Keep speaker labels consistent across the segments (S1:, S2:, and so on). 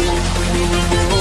S1: Thank you.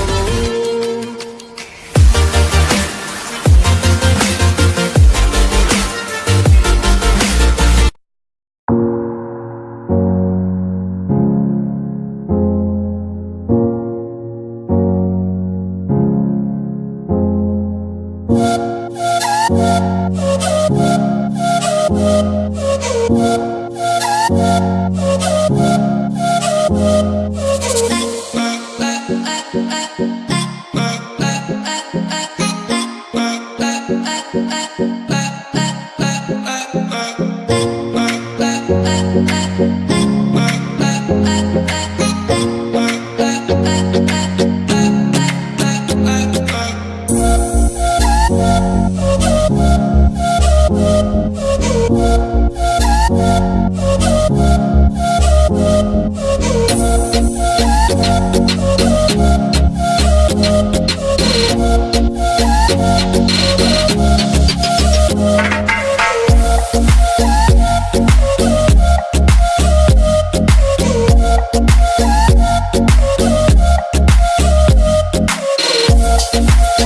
S1: Thank you.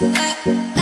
S1: Bye.